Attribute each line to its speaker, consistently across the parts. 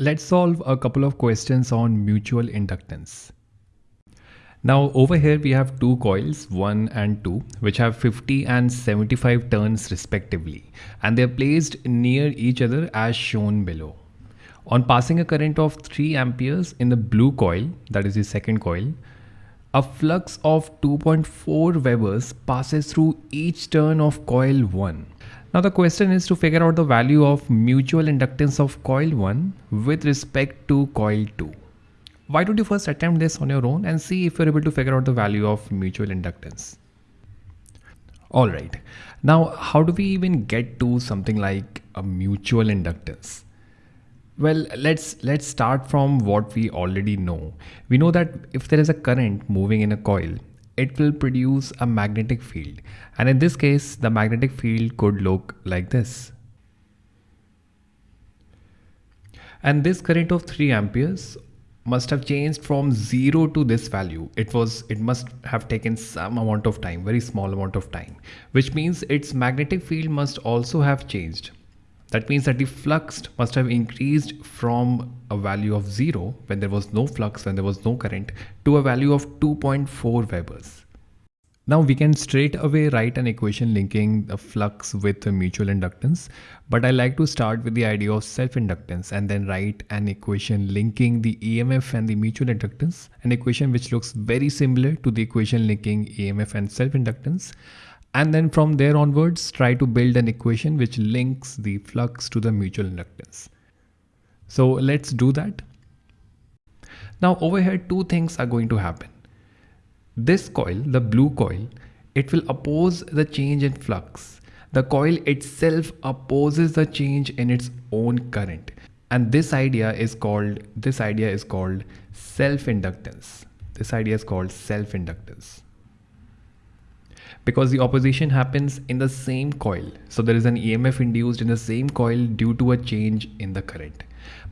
Speaker 1: Let's solve a couple of questions on mutual inductance. Now over here we have two coils 1 and 2 which have 50 and 75 turns respectively and they are placed near each other as shown below. On passing a current of 3 amperes in the blue coil that is the second coil a flux of 2.4 Webers passes through each turn of coil 1. Now the question is to figure out the value of mutual inductance of coil 1 with respect to coil 2 why don't you first attempt this on your own and see if you're able to figure out the value of mutual inductance. All right, now how do we even get to something like a mutual inductance? Well, let's let's start from what we already know. We know that if there is a current moving in a coil, it will produce a magnetic field. And in this case, the magnetic field could look like this. And this current of 3 amperes must have changed from 0 to this value it was it must have taken some amount of time very small amount of time which means its magnetic field must also have changed that means that the flux must have increased from a value of 0 when there was no flux when there was no current to a value of 2.4 Webers now we can straight away write an equation linking the flux with the mutual inductance, but I like to start with the idea of self-inductance and then write an equation linking the EMF and the mutual inductance, an equation which looks very similar to the equation linking EMF and self-inductance. And then from there onwards, try to build an equation which links the flux to the mutual inductance. So let's do that. Now over here, two things are going to happen. This coil, the blue coil, it will oppose the change in flux. The coil itself opposes the change in its own current. And this idea is called, this idea is called self-inductance. This idea is called self-inductance because the opposition happens in the same coil. So there is an EMF induced in the same coil due to a change in the current.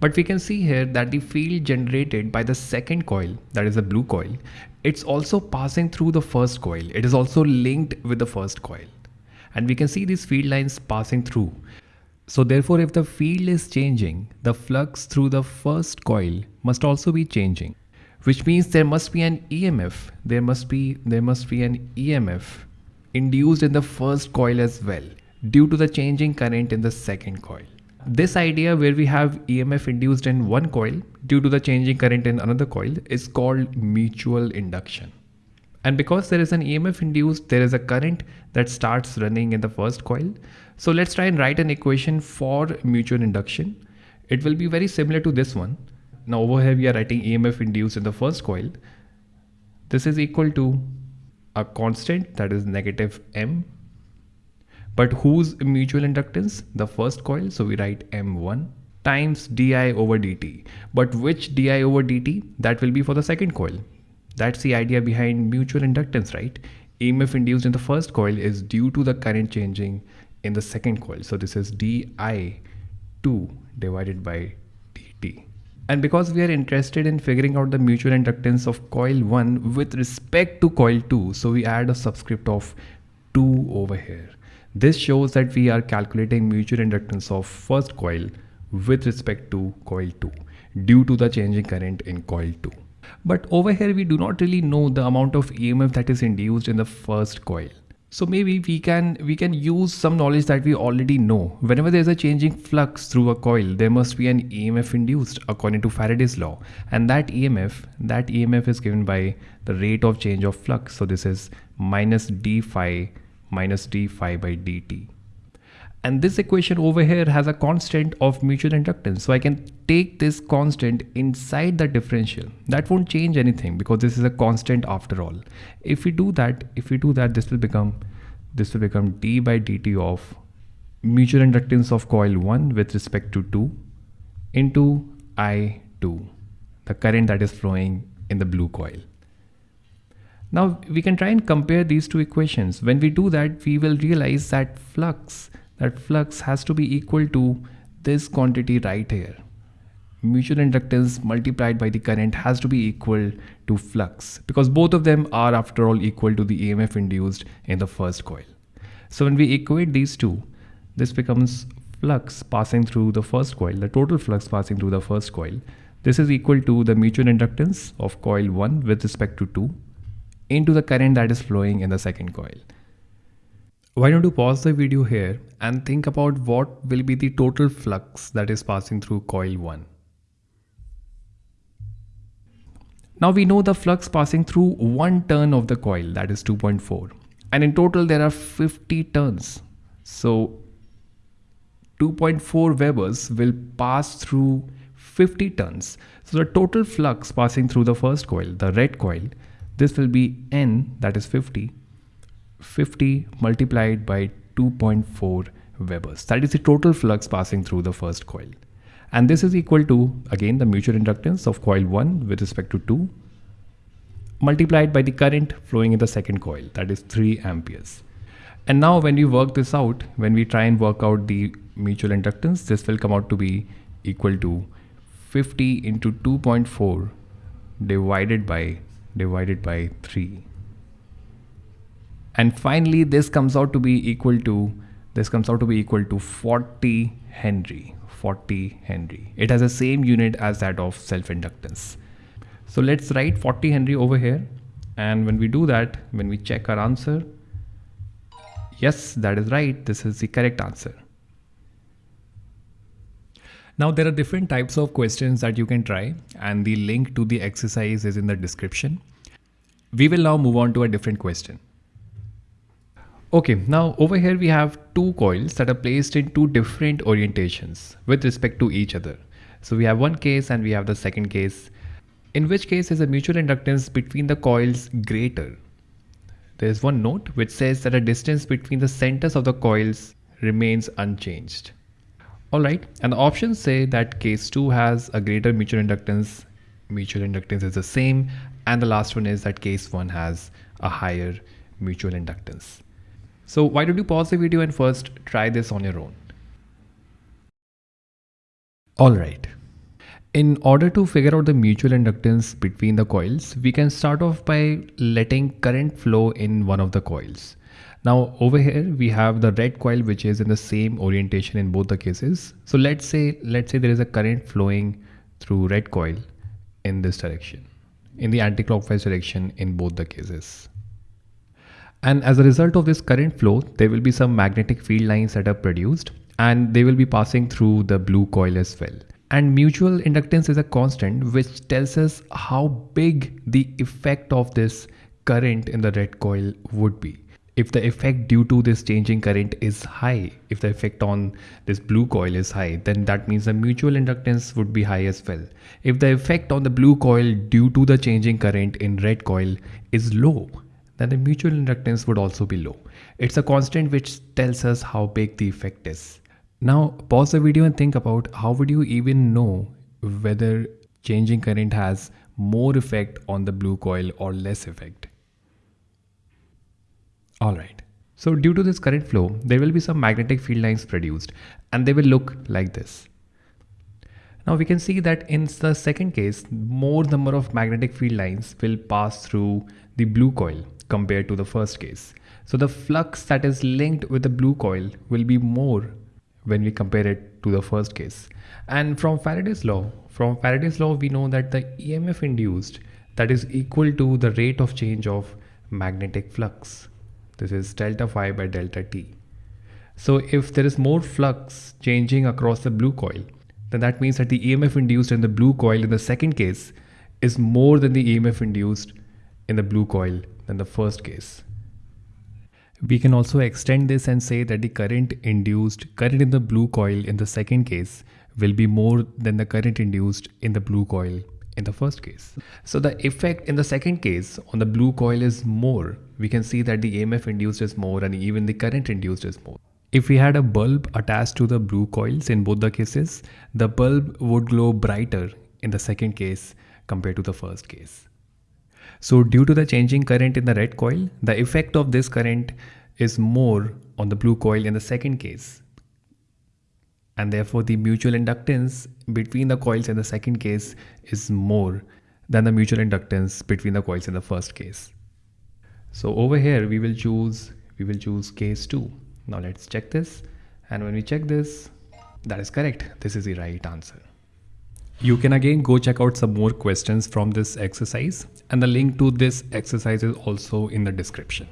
Speaker 1: But we can see here that the field generated by the second coil, that is the blue coil, it's also passing through the first coil. It is also linked with the first coil. And we can see these field lines passing through. So therefore, if the field is changing, the flux through the first coil must also be changing, which means there must be an EMF. There must be, there must be an EMF induced in the first coil as well due to the changing current in the second coil. This idea where we have EMF induced in one coil due to the changing current in another coil is called mutual induction. And because there is an EMF induced, there is a current that starts running in the first coil. So let's try and write an equation for mutual induction. It will be very similar to this one. Now over here we are writing EMF induced in the first coil. This is equal to a constant that is negative M but whose mutual inductance? The first coil. So we write M1 times di over dt. But which di over dt? That will be for the second coil. That's the idea behind mutual inductance, right? EMF induced in the first coil is due to the current changing in the second coil. So this is di2 divided by dt. And because we are interested in figuring out the mutual inductance of coil 1 with respect to coil 2, so we add a subscript of 2 over here. This shows that we are calculating mutual inductance of first coil with respect to coil 2 due to the changing current in coil 2. But over here we do not really know the amount of EMF that is induced in the first coil. So maybe we can we can use some knowledge that we already know. Whenever there is a changing flux through a coil, there must be an EMF induced according to Faraday's law. And that EMF, that EMF is given by the rate of change of flux. So this is minus d phi minus d phi by dt. And this equation over here has a constant of mutual inductance. So I can take this constant inside the differential. That won't change anything because this is a constant after all. If we do that, if we do that, this will become, this will become d by dt of mutual inductance of coil 1 with respect to 2 into I2, the current that is flowing in the blue coil. Now we can try and compare these two equations. When we do that, we will realize that flux, that flux has to be equal to this quantity right here. Mutual inductance multiplied by the current has to be equal to flux because both of them are after all equal to the EMF induced in the first coil. So when we equate these two, this becomes flux passing through the first coil, the total flux passing through the first coil, this is equal to the mutual inductance of coil 1 with respect to 2 into the current that is flowing in the second coil. Why don't you pause the video here and think about what will be the total flux that is passing through coil 1. Now we know the flux passing through one turn of the coil that is 2.4 and in total there are 50 turns. So 2.4 Webers will pass through 50 turns. So the total flux passing through the first coil, the red coil, this will be N that is 50, 50 multiplied by 2.4 Webers. That is the total flux passing through the first coil. And this is equal to, again, the mutual inductance of coil 1 with respect to 2 multiplied by the current flowing in the second coil, that is 3 amperes. And now when we work this out, when we try and work out the mutual inductance, this will come out to be equal to 50 into 2.4 divided by divided by 3. And finally, this comes out to be equal to this comes out to be equal to 40 Henry. 40 Henry. It has the same unit as that of self-inductance. So let's write 40 Henry over here. And when we do that, when we check our answer, yes, that is right. This is the correct answer. Now there are different types of questions that you can try and the link to the exercise is in the description. We will now move on to a different question. Okay, now over here we have two coils that are placed in two different orientations with respect to each other. So we have one case and we have the second case, in which case is a mutual inductance between the coils greater. There is one note which says that a distance between the centers of the coils remains unchanged. Alright, and the options say that case 2 has a greater mutual inductance, mutual inductance is the same, and the last one is that case 1 has a higher mutual inductance. So why don't you pause the video and first try this on your own. Alright, in order to figure out the mutual inductance between the coils, we can start off by letting current flow in one of the coils. Now over here we have the red coil which is in the same orientation in both the cases. So let's say let's say there is a current flowing through red coil in this direction in the anti-clockwise direction in both the cases. And as a result of this current flow, there will be some magnetic field lines that are produced and they will be passing through the blue coil as well. And mutual inductance is a constant which tells us how big the effect of this current in the red coil would be if the effect due to this changing current is high, if the effect on this blue coil is high, then that means the mutual inductance would be high as well. If the effect on the blue coil due to the changing current in red coil is low, then the mutual inductance would also be low. It's a constant which tells us how big the effect is. Now pause the video and think about how would you even know whether changing current has more effect on the blue coil or less effect. Alright, so due to this current flow, there will be some magnetic field lines produced and they will look like this. Now we can see that in the second case, more number of magnetic field lines will pass through the blue coil compared to the first case. So the flux that is linked with the blue coil will be more when we compare it to the first case. And from Faraday's law, from Faraday's law, we know that the EMF induced that is equal to the rate of change of magnetic flux. This is delta phi by delta t. So if there is more flux changing across the blue coil, then that means that the EMF induced in the blue coil in the second case is more than the EMF induced in the blue coil than the first case. We can also extend this and say that the current induced current in the blue coil in the second case will be more than the current induced in the blue coil in the first case. So the effect in the second case on the blue coil is more. We can see that the EMF induced is more and even the current induced is more. If we had a bulb attached to the blue coils in both the cases, the bulb would glow brighter in the second case compared to the first case. So due to the changing current in the red coil, the effect of this current is more on the blue coil in the second case and therefore the mutual inductance between the coils in the second case is more than the mutual inductance between the coils in the first case. So over here we will choose we will choose case 2. Now let's check this and when we check this That is correct. This is the right answer. You can again go check out some more questions from this exercise and the link to this exercise is also in the description.